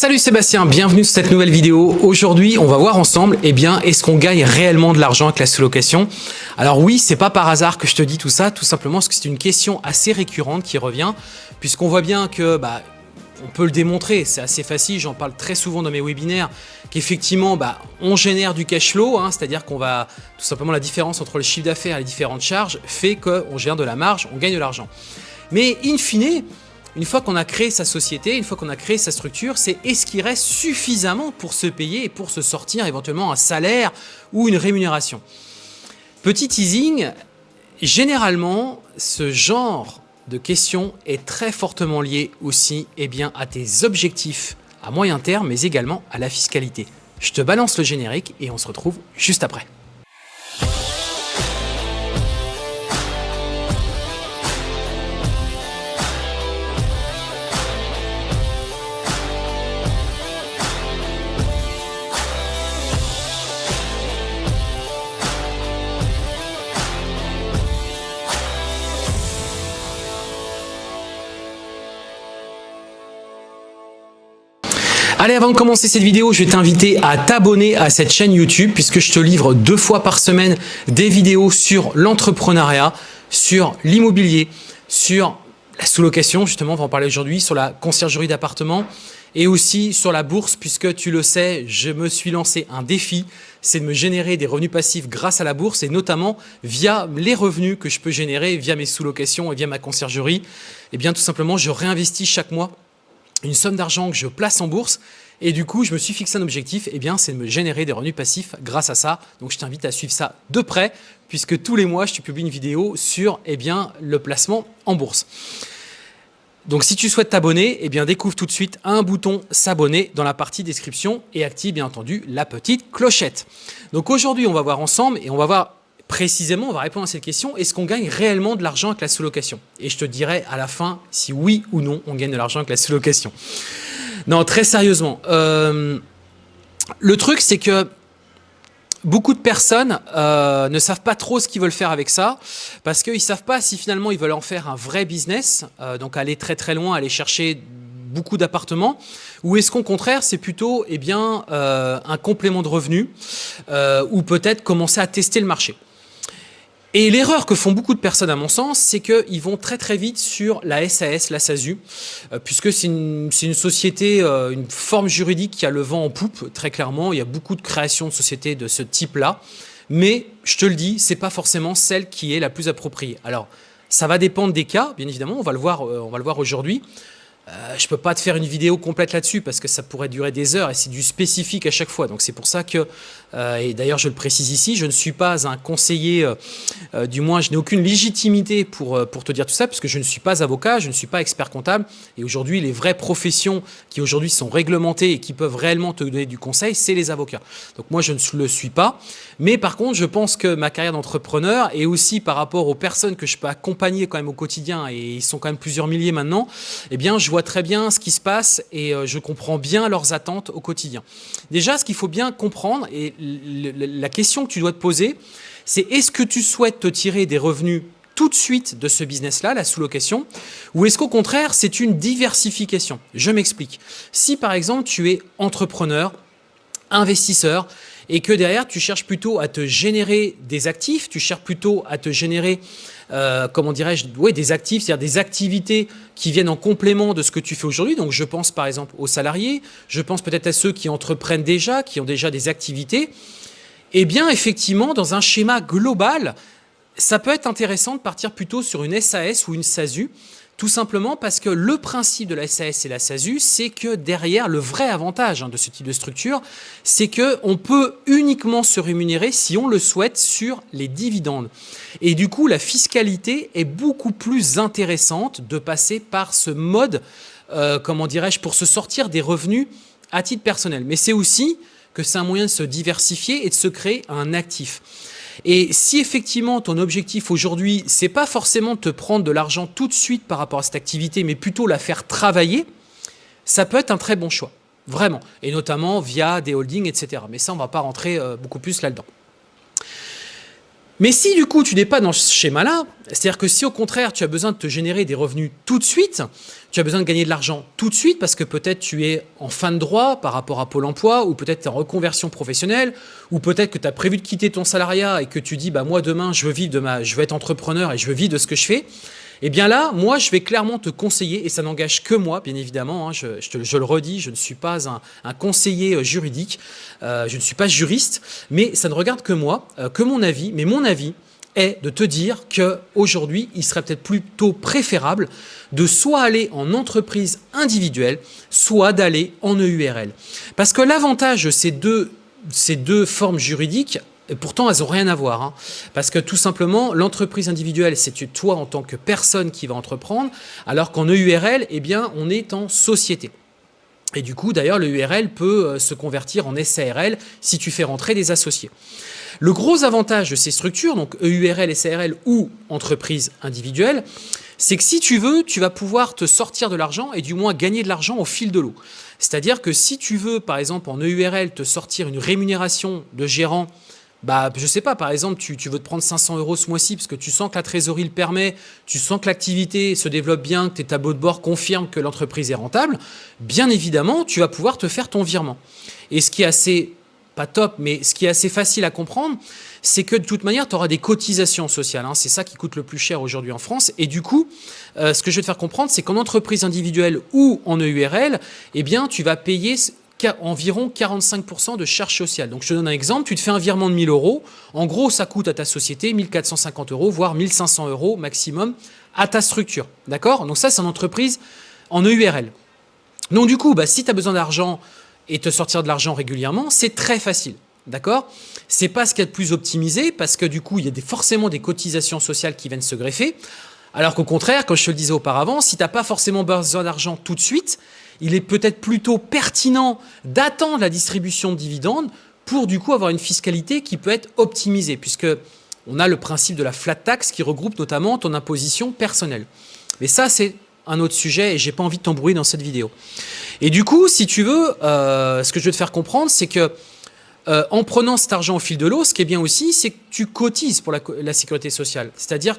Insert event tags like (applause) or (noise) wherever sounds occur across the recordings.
Salut Sébastien, bienvenue sur cette nouvelle vidéo. Aujourd'hui, on va voir ensemble, eh bien, est-ce qu'on gagne réellement de l'argent avec la sous-location? Alors oui, c'est pas par hasard que je te dis tout ça, tout simplement parce que c'est une question assez récurrente qui revient, puisqu'on voit bien que, bah, on peut le démontrer, c'est assez facile, j'en parle très souvent dans mes webinaires, qu'effectivement, bah, on génère du cash flow, hein, c'est-à-dire qu'on va, tout simplement, la différence entre le chiffre d'affaires et les différentes charges fait qu'on gère de la marge, on gagne de l'argent. Mais in fine, une fois qu'on a créé sa société, une fois qu'on a créé sa structure, c'est est-ce qu'il reste suffisamment pour se payer et pour se sortir éventuellement un salaire ou une rémunération? Petit teasing, généralement, ce genre de question est très fortement lié aussi eh bien, à tes objectifs à moyen terme, mais également à la fiscalité. Je te balance le générique et on se retrouve juste après. Allez, avant de commencer cette vidéo, je vais t'inviter à t'abonner à cette chaîne YouTube puisque je te livre deux fois par semaine des vidéos sur l'entrepreneuriat, sur l'immobilier, sur la sous-location, justement, on va en parler aujourd'hui, sur la conciergerie d'appartements et aussi sur la bourse puisque tu le sais, je me suis lancé un défi, c'est de me générer des revenus passifs grâce à la bourse et notamment via les revenus que je peux générer via mes sous-locations et via ma conciergerie. Et eh bien tout simplement, je réinvestis chaque mois une somme d'argent que je place en bourse et du coup, je me suis fixé un objectif, eh bien, c'est de me générer des revenus passifs grâce à ça. Donc, je t'invite à suivre ça de près, puisque tous les mois, je te publie une vidéo sur eh bien, le placement en bourse. Donc, si tu souhaites t'abonner, eh bien, découvre tout de suite un bouton s'abonner dans la partie description et active, bien entendu, la petite clochette. Donc, aujourd'hui, on va voir ensemble et on va voir précisément, on va répondre à cette question, est-ce qu'on gagne réellement de l'argent avec la sous-location? Et je te dirai à la fin si oui ou non on gagne de l'argent avec la sous-location. Non, très sérieusement. Euh, le truc, c'est que beaucoup de personnes euh, ne savent pas trop ce qu'ils veulent faire avec ça parce qu'ils ne savent pas si finalement ils veulent en faire un vrai business, euh, donc aller très très loin, aller chercher beaucoup d'appartements, ou est-ce qu'au contraire c'est plutôt eh bien, un complément de revenus ou peut-être commencer à tester le marché et l'erreur que font beaucoup de personnes à mon sens, c'est qu'ils vont très très vite sur la SAS, la SASU, euh, puisque c'est une, société, euh, une forme juridique qui a le vent en poupe, très clairement. Il y a beaucoup de créations de sociétés de ce type-là. Mais, je te le dis, c'est pas forcément celle qui est la plus appropriée. Alors, ça va dépendre des cas, bien évidemment, on va le voir, euh, on va le voir aujourd'hui. Euh, je ne peux pas te faire une vidéo complète là-dessus parce que ça pourrait durer des heures et c'est du spécifique à chaque fois. Donc c'est pour ça que, euh, et d'ailleurs je le précise ici, je ne suis pas un conseiller, euh, du moins je n'ai aucune légitimité pour, pour te dire tout ça parce que je ne suis pas avocat, je ne suis pas expert comptable et aujourd'hui les vraies professions qui aujourd'hui sont réglementées et qui peuvent réellement te donner du conseil, c'est les avocats. Donc moi je ne le suis pas, mais par contre je pense que ma carrière d'entrepreneur et aussi par rapport aux personnes que je peux accompagner quand même au quotidien et ils sont quand même plusieurs milliers maintenant, eh bien je vois très bien ce qui se passe et euh, je comprends bien leurs attentes au quotidien. Déjà, ce qu'il faut bien comprendre, et la question que tu dois te poser, c'est est-ce que tu souhaites te tirer des revenus tout de suite de ce business-là, la sous-location, ou est-ce qu'au contraire, c'est une diversification? Je m'explique. Si par exemple, tu es entrepreneur, investisseur, et que derrière, tu cherches plutôt à te générer des actifs, tu cherches plutôt à te générer, euh, comment dirais-je, des actifs, c'est-à-dire des activités qui viennent en complément de ce que tu fais aujourd'hui. Donc, je pense par exemple aux salariés, je pense peut-être à ceux qui entreprennent déjà, qui ont déjà des activités. Eh bien, effectivement, dans un schéma global, ça peut être intéressant de partir plutôt sur une SAS ou une SASU, tout simplement parce que le principe de la SAS et la SASU, c'est que derrière, le vrai avantage hein, de ce type de structure, c'est qu'on peut uniquement se rémunérer, si on le souhaite, sur les dividendes. Et du coup, la fiscalité est beaucoup plus intéressante de passer par ce mode, euh, comment dirais-je, pour se sortir des revenus à titre personnel. Mais c'est aussi que c'est un moyen de se diversifier et de se créer un actif. Et si effectivement ton objectif aujourd'hui, c'est pas forcément de te prendre de l'argent tout de suite par rapport à cette activité, mais plutôt la faire travailler, ça peut être un très bon choix, vraiment. Et notamment via des holdings, etc. Mais ça, on va pas rentrer euh, beaucoup plus là-dedans. Mais si du coup tu n'es pas dans ce schéma-là, c'est-à-dire que si au contraire tu as besoin de te générer des revenus tout de suite, tu as besoin de gagner de l'argent tout de suite parce que peut-être tu es en fin de droit par rapport à Pôle emploi ou peut-être tu es en reconversion professionnelle ou peut-être que tu as prévu de quitter ton salariat et que tu dis bah moi demain je veux vivre de je veux être entrepreneur et je veux vivre de ce que je fais. Eh bien là, moi, je vais clairement te conseiller, et ça n'engage que moi, bien évidemment, hein, je, le redis, je ne suis pas un, conseiller euh, juridique, euh, je ne suis pas juriste, mais ça ne regarde que moi, euh, que mon avis, mais mon avis est de te dire qu'aujourd'hui, il serait peut-être plutôt préférable de soit aller en entreprise individuelle, soit d'aller en EURL. Parce que l'avantage de ces deux, ces deux formes juridiques, pourtant, elles n'ont rien à voir. Hein. Parce que tout simplement, l'entreprise individuelle, c'est toi en tant que personne qui va entreprendre, alors qu'en EURL, eh bien, on est en société. Et du coup, d'ailleurs, le URL peut euh, se convertir en SARL si tu fais rentrer des associés. Le gros avantage de ces structures, donc EURL, SARL ou entreprise individuelle, c'est que si tu veux, tu vas pouvoir te sortir de l'argent et du moins gagner de l'argent au fil de l'eau. C'est-à-dire que si tu veux, par exemple, en EURL, te sortir une rémunération de gérant bah, je sais pas, par exemple, tu, veux te prendre 500 euros ce mois-ci parce que tu sens que la trésorerie le permet, tu sens que l'activité se développe bien, que tes tableaux de bord confirment que l'entreprise est rentable, bien évidemment, tu vas pouvoir te faire ton virement. Et ce qui est assez, pas top, mais ce qui est assez facile à comprendre, c'est que de toute manière, tu auras des cotisations sociales. Hein. C'est ça qui coûte le plus cher aujourd'hui en France. Et du coup, euh, ce que je vais te faire comprendre, c'est qu'en entreprise individuelle ou en EURL, eh bien, tu vas payer environ 45% de charges sociales. Donc je te donne un exemple, tu te fais un virement de 1000 euros, en gros ça coûte à ta société 1450 euros, voire 1500 euros maximum à ta structure. D'accord? Donc ça c'est une entreprise en EURL. Donc du coup, bah, si tu as besoin d'argent et te sortir de l'argent régulièrement, c'est très facile. D'accord? C'est pas ce qu'il y a de plus optimisé parce que du coup, il y a des, forcément des cotisations sociales qui viennent se greffer. Alors qu'au contraire, comme je te le disais auparavant, si tu n'as pas forcément besoin d'argent tout de suite, il est peut-être plutôt pertinent d'attendre la distribution de dividendes pour du coup avoir une fiscalité qui peut être optimisée, puisque on a le principe de la flat tax qui regroupe notamment ton imposition personnelle. Mais ça, c'est un autre sujet et j'ai pas envie de t'embrouiller dans cette vidéo. Et du coup, si tu veux, euh, ce que je veux te faire comprendre, c'est que euh, en prenant cet argent au fil de l'eau, ce qui est bien aussi, c'est que tu cotises pour la, sécurité sociale. C'est-à-dire,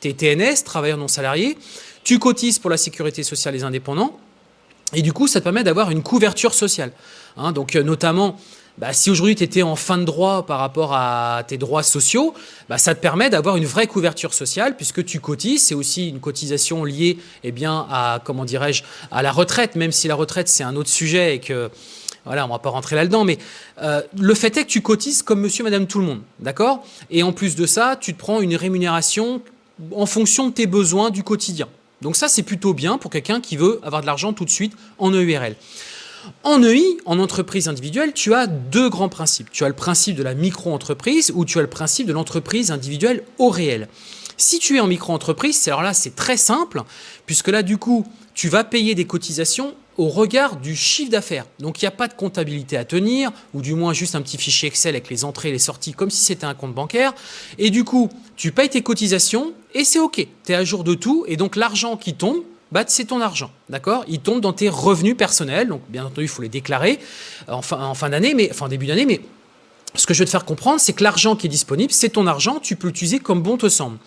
tu es TNS, travailleur non salarié, tu cotises pour la sécurité sociale des indépendants, et du coup, ça te permet d'avoir une couverture sociale. Hein. donc, euh, notamment, bah, si aujourd'hui tu étais en fin de droit par rapport à tes droits sociaux, bah, ça te permet d'avoir une vraie couverture sociale puisque tu cotises. C'est aussi une cotisation liée eh bien, à, comment à la retraite, même si la retraite c'est un autre sujet et que voilà, on va pas rentrer là-dedans, mais euh, le fait est que tu cotises comme monsieur, madame, tout le monde, d'accord? Et en plus de ça, tu te prends une rémunération en fonction de tes besoins du quotidien. Donc ça, c'est plutôt bien pour quelqu'un qui veut avoir de l'argent tout de suite en EURL. En EI, en entreprise individuelle, tu as deux grands principes. Tu as le principe de la micro-entreprise ou tu as le principe de l'entreprise individuelle au réel. Si tu es en micro-entreprise, alors là, c'est très simple, puisque là, du coup, tu vas payer des cotisations au regard du chiffre d'affaires. Donc, il n'y a pas de comptabilité à tenir, ou du moins juste un petit fichier Excel avec les entrées et les sorties, comme si c'était un compte bancaire. Et du coup, tu payes tes cotisations et c'est OK. Tu es à jour de tout. Et donc, l'argent qui tombe, bah, c'est ton argent, d'accord? Il tombe dans tes revenus personnels. Donc, bien entendu, il faut les déclarer en fin, en fin d'année, mais enfin début d'année. Mais ce que je veux te faire comprendre, c'est que l'argent qui est disponible, c'est ton argent. Tu peux l'utiliser comme bon te semble.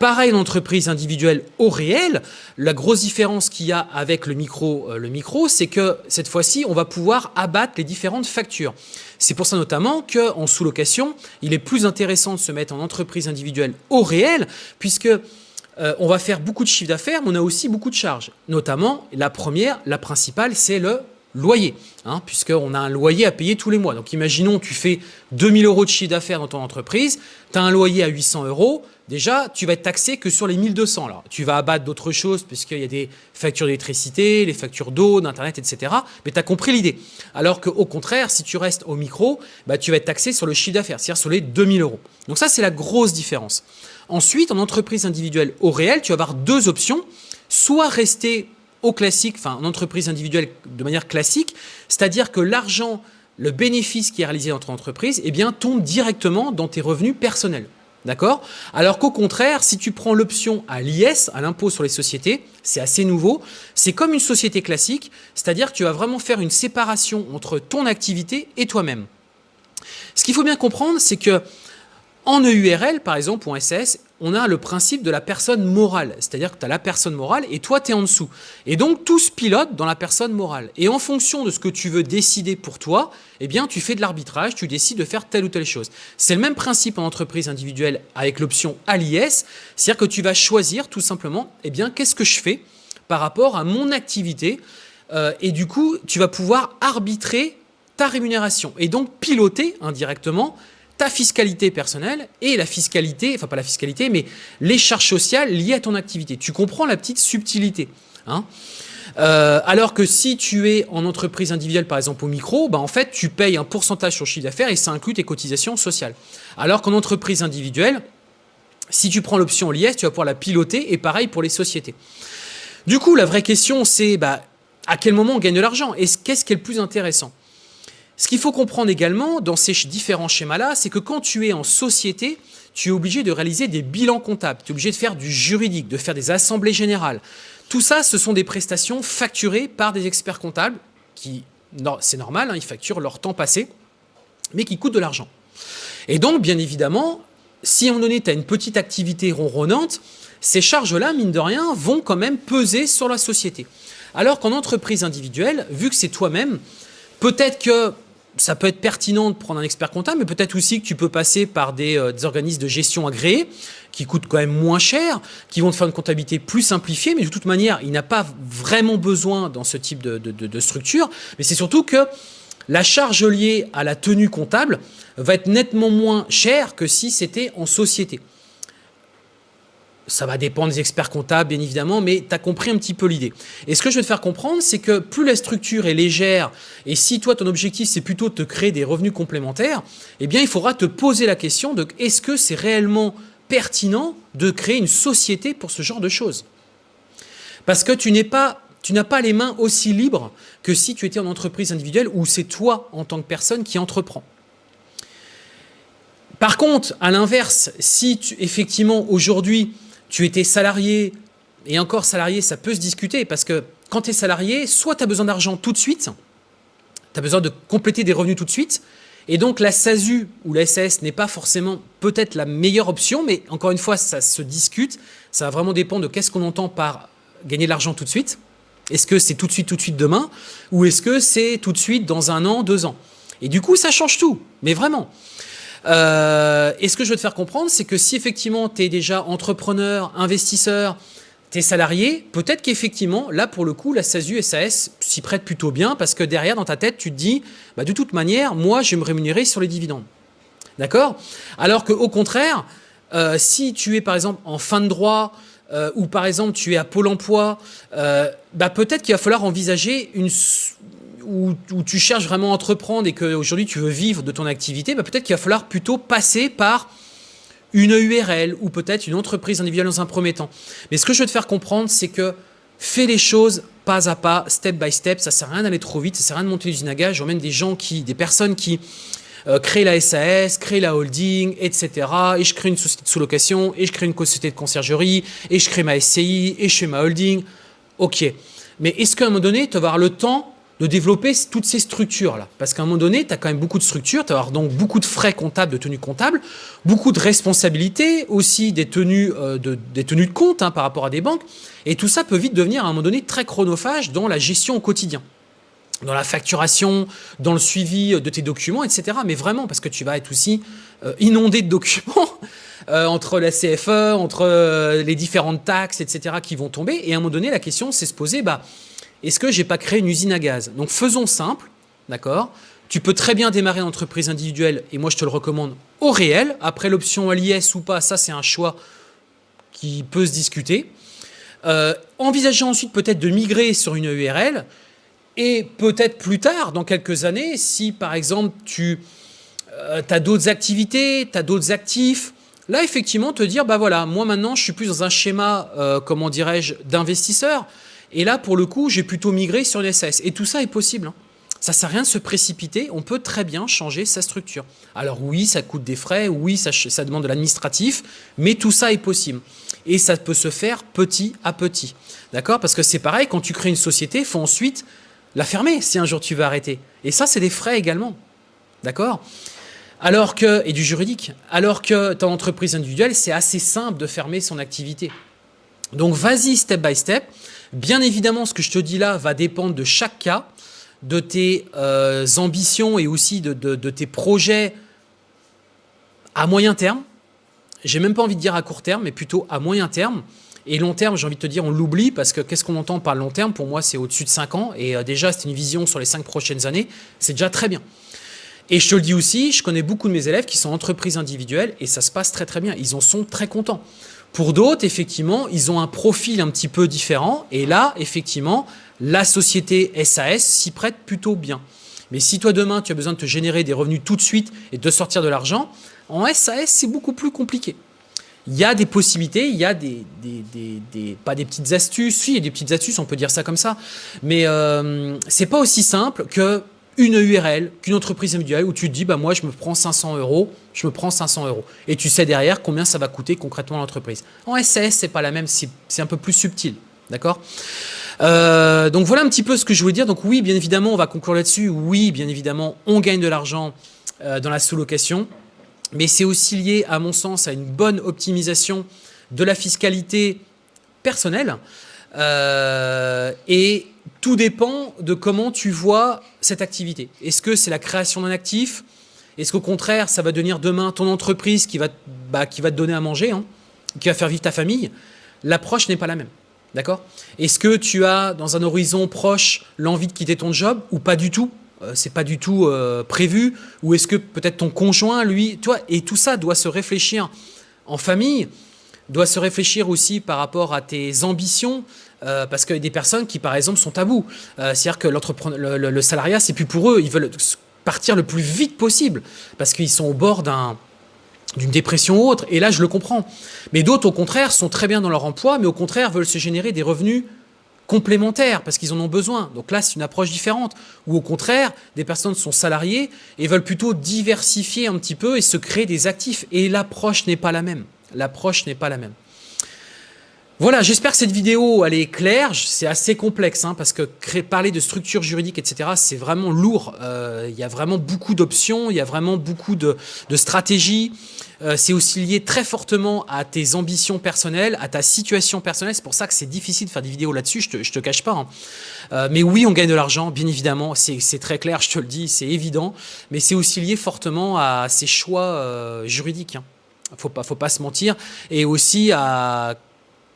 Pareil, une entreprise individuelle au réel, la grosse différence qu'il y a avec le micro, euh, le micro c'est que cette fois-ci, on va pouvoir abattre les différentes factures. C'est pour ça notamment qu'en sous-location, il est plus intéressant de se mettre en entreprise individuelle au réel, puisque euh, on va faire beaucoup de chiffre d'affaires, mais on a aussi beaucoup de charges. Notamment, la première, la principale, c'est le loyer, hein, puisqu'on a un loyer à payer tous les mois. Donc imaginons, tu fais 2000 euros de chiffre d'affaires dans ton entreprise, tu as un loyer à 800 euros, déjà, tu vas être taxé que sur les 1200. Alors, tu vas abattre d'autres choses, puisqu'il y a des factures d'électricité, les factures d'eau, d'Internet, etc. Mais tu as compris l'idée. Alors qu'au contraire, si tu restes au micro, bah, tu vas être taxé sur le chiffre d'affaires, c'est-à-dire sur les 2000 euros. Donc ça, c'est la grosse différence. Ensuite, en entreprise individuelle au réel, tu vas avoir deux options. Soit rester au classique, enfin en entreprise individuelle de manière classique, c'est-à-dire que l'argent, le bénéfice qui est réalisé dans ton entreprise, eh bien, tombe directement dans tes revenus personnels. D'accord? Alors qu'au contraire, si tu prends l'option à l'IS, à l'impôt sur les sociétés, c'est assez nouveau, c'est comme une société classique, c'est-à-dire que tu vas vraiment faire une séparation entre ton activité et toi-même. Ce qu'il faut bien comprendre, c'est que En EURL, par exemple, ou en on a le principe de la personne morale. C'est-à-dire que tu as la personne morale et toi, tu es en dessous. Et donc, tout se pilote dans la personne morale. Et en fonction de ce que tu veux décider pour toi, eh bien, tu fais de l'arbitrage, tu décides de faire telle ou telle chose. C'est le même principe en entreprise individuelle avec l'option ALIS. C'est-à-dire que tu vas choisir tout simplement, eh bien, qu'est-ce que je fais par rapport à mon activité euh, et du coup, tu vas pouvoir arbitrer ta rémunération et donc piloter indirectement ta fiscalité personnelle et la fiscalité, enfin pas la fiscalité, mais les charges sociales liées à ton activité. Tu comprends la petite subtilité. Hein euh, alors que si tu es en entreprise individuelle, par exemple au micro, bah en fait, tu payes un pourcentage sur le chiffre d'affaires et ça inclut tes cotisations sociales. Alors qu'en entreprise individuelle, si tu prends l'option LIS, tu vas pouvoir la piloter et pareil pour les sociétés. Du coup, la vraie question, c'est bah, à quel moment on gagne de l'argent? Et qu'est-ce qui est le plus intéressant? Ce qu'il faut comprendre également dans ces différents schémas-là, c'est que quand tu es en société, tu es obligé de réaliser des bilans comptables, tu es obligé de faire du juridique, de faire des assemblées générales. Tout ça, ce sont des prestations facturées par des experts comptables qui, c'est normal, hein, ils facturent leur temps passé, mais qui coûtent de l'argent. Et donc, bien évidemment, si moment donné, tu as une petite activité ronronnante, ces charges-là, mine de rien, vont quand même peser sur la société. Alors qu'en entreprise individuelle, vu que c'est toi-même, peut-être que ça peut être pertinent de prendre un expert comptable, mais peut-être aussi que tu peux passer par des, euh, organismes de gestion agréés qui coûtent quand même moins cher, qui vont te faire une comptabilité plus simplifiée, mais de toute manière, il n'a pas vraiment besoin dans ce type de structure. Mais c'est surtout que la charge liée à la tenue comptable va être nettement moins chère que si c'était en société. Ça va dépendre des experts comptables, bien évidemment, mais tu as compris un petit peu l'idée. Et ce que je vais te faire comprendre, c'est que plus la structure est légère, et si toi, ton objectif, c'est plutôt de te créer des revenus complémentaires, eh bien, il faudra te poser la question de est-ce que c'est réellement pertinent de créer une société pour ce genre de choses? Parce que tu n'es pas tu n'as pas les mains aussi libres que si tu étais en entreprise individuelle où c'est toi en tant que personne qui entreprend. Par contre, à l'inverse, si tu, effectivement aujourd'hui tu étais salarié, et encore salarié, ça peut se discuter, parce que quand tu es salarié, soit tu as besoin d'argent tout de suite, tu as besoin de compléter des revenus tout de suite, et donc la SASU ou la SAS n'est pas forcément peut-être la meilleure option, mais encore une fois, ça se discute, ça va vraiment dépendre de qu'est-ce qu'on entend par gagner de l'argent tout de suite. Est-ce que c'est tout de suite, tout de suite demain, ou est-ce que c'est tout de suite dans un an, deux ans? Et du coup, ça change tout, mais vraiment. Euh, et ce que je veux te faire comprendre, c'est que si effectivement tu es déjà entrepreneur, investisseur, tu es salarié, peut-être qu'effectivement, là pour le coup, la SASU, SAS s'y prête plutôt bien parce que derrière, dans ta tête, tu te dis, bah, de toute manière, moi, je vais me rémunérer sur les dividendes. D'accord? Alors qu'au contraire, euh, si tu es par exemple en fin de droit, euh, ou par exemple tu es à Pôle emploi, bah, peut-être qu'il va falloir envisager une, où, tu cherches vraiment à entreprendre et qu'aujourd'hui tu veux vivre de ton activité, bah, peut-être qu'il va falloir plutôt passer par une URL ou peut-être une entreprise individuelle dans un premier temps. Mais ce que je veux te faire comprendre, c'est que fais les choses pas à pas, step by step. Ça sert à rien d'aller trop vite, ça sert à rien de monter l'usine à gage. même des gens qui, des personnes qui euh, créent la SAS, créent la holding, etc. Et je crée une société de sous-location, et je crée une société de conciergerie, et je crée ma SCI, et je fais ma holding. Ok. Mais est-ce qu'à un moment donné, tu vas avoir le temps de développer toutes ces structures-là. Parce qu'à un moment donné, tu as quand même beaucoup de structures, tu vas avoir donc beaucoup de frais comptables, de tenues comptables, beaucoup de responsabilités, aussi des tenues, euh, de, des tenues de compte hein, par rapport à des banques. Et tout ça peut vite devenir à un moment donné très chronophage dans la gestion au quotidien dans la facturation, dans le suivi de tes documents, etc. Mais vraiment, parce que tu vas être aussi euh, inondé de documents (laughs) euh, entre la CFE, entre les différentes taxes, etc. qui vont tomber. Et à un moment donné, la question, c'est se poser, bah, est-ce que j'ai pas créé une usine à gaz? Donc faisons simple, d'accord? Tu peux très bien démarrer une entreprise individuelle, et moi je te le recommande au réel. Après l'option LIS ou pas, ça c'est un choix qui peut se discuter. Euh, ensuite peut-être de migrer sur une URL, et peut-être plus tard, dans quelques années, si par exemple tu euh, as d'autres activités, tu as d'autres actifs, là effectivement te dire, bah voilà, moi maintenant je suis plus dans un schéma, euh, comment dirais-je, d'investisseur, et là, pour le coup, j'ai plutôt migré sur les SAS. Et tout ça est possible. Hein. Ça ne sert à rien de se précipiter, on peut très bien changer sa structure. Alors oui, ça coûte des frais, oui, ça, ça demande de l'administratif, mais tout ça est possible. Et ça peut se faire petit à petit. D'accord? Parce que c'est pareil, quand tu crées une société, il faut ensuite la fermer si un jour tu veux arrêter. Et ça, c'est des frais également. D'accord? Alors que, et du juridique, alors que ton entreprise individuelle, c'est assez simple de fermer son activité. Donc vas-y step by step. Bien évidemment, ce que je te dis là va dépendre de chaque cas, de tes euh, ambitions et aussi de, tes projets à moyen terme. J'ai même pas envie de dire à court terme, mais plutôt à moyen terme. Et long terme, j'ai envie de te dire, on l'oublie parce que qu'est-ce qu'on entend par long terme? Pour moi, c'est au-dessus de 5 ans. Et euh, déjà, c'est une vision sur les 5 prochaines années. C'est déjà très bien. Et je te le dis aussi, je connais beaucoup de mes élèves qui sont entreprises individuelles et ça se passe très très bien. Ils en sont très contents. Pour d'autres, effectivement, ils ont un profil un petit peu différent. Et là, effectivement, la société SAS s'y prête plutôt bien. Mais si toi, demain, tu as besoin de te générer des revenus tout de suite et de sortir de l'argent, en SAS, c'est beaucoup plus compliqué. Il y a des possibilités, il y a des, pas des petites astuces, si, il y a des petites astuces, on peut dire ça comme ça, mais euh, c'est pas aussi simple que une URL, qu'une entreprise individuelle où tu te dis, bah moi je me prends 500 euros, je me prends 500 euros. Et tu sais derrière combien ça va coûter concrètement l'entreprise. En SAS, c'est pas la même, c'est un peu plus subtil. D'accord? Euh, Donc voilà un petit peu ce que je voulais dire. Donc oui, bien évidemment, on va conclure là-dessus. Oui, bien évidemment, on gagne de l'argent euh, dans la sous-location. Mais c'est aussi lié, à mon sens, à une bonne optimisation de la fiscalité personnelle. Euh, et tout dépend de comment tu vois cette activité. Est-ce que c'est la création d'un actif? Est-ce qu'au contraire, ça va devenir demain ton entreprise qui va, bah, qui va te donner à manger, hein, qui va faire vivre ta famille? L'approche n'est pas la même. D'accord? Est-ce que tu as, dans un horizon proche, l'envie de quitter ton job ou pas du tout? Euh, C'est pas du tout euh, prévu. Ou est-ce que peut-être ton conjoint, lui, toi, et tout ça doit se réfléchir en famille, doit se réfléchir aussi par rapport à tes ambitions, euh, parce qu'il y a des personnes qui, par exemple, sont à bout. Euh, c'est-à-dire que le, le, le, salariat, c'est plus pour eux. Ils veulent partir le plus vite possible parce qu'ils sont au bord d'une dépression ou autre. Et là, je le comprends. Mais d'autres, au contraire, sont très bien dans leur emploi, mais au contraire, veulent se générer des revenus complémentaires parce qu'ils en ont besoin. Donc là, c'est une approche différente. Ou au contraire, des personnes sont salariées et veulent plutôt diversifier un petit peu et se créer des actifs. Et l'approche n'est pas la même. L'approche n'est pas la même. Voilà, j'espère que cette vidéo, elle est claire. C'est assez complexe, hein, parce que parler de structure juridique, etc., c'est vraiment lourd. Euh, il y a vraiment beaucoup d'options, il y a vraiment beaucoup de, stratégies. Euh, c'est aussi lié très fortement à tes ambitions personnelles, à ta situation personnelle. C'est pour ça que c'est difficile de faire des vidéos là-dessus, je te, cache pas. Hein. Euh, mais oui, on gagne de l'argent, bien évidemment, c'est très clair, je te le dis, c'est évident. Mais c'est aussi lié fortement à ces choix juridiques. Hein. Faut faut pas se mentir. Et aussi à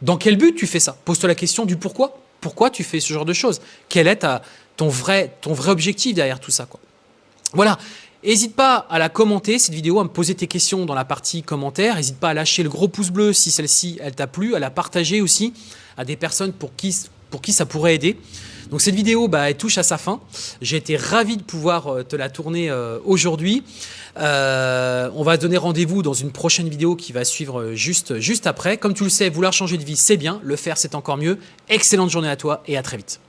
dans quel but tu fais ça? Pose-toi la question du pourquoi. Pourquoi tu fais ce genre de choses? Quel est ton, vrai, objectif derrière tout ça Voilà. N'hésite pas à la commenter, cette vidéo, à me poser tes questions dans la partie commentaires. N'hésite pas à lâcher le gros pouce bleu si celle-ci, elle t'a plu, à la partager aussi à des personnes pour qui ça pourrait aider. Donc cette vidéo, bah, elle touche à sa fin. J'ai été ravi de pouvoir euh, te la tourner euh, aujourd'hui. Euh, on va donner rendez-vous dans une prochaine vidéo qui va suivre juste, juste après. Comme tu le sais, vouloir changer de vie, c'est bien. Le faire, c'est encore mieux. Excellente journée à toi et à très vite.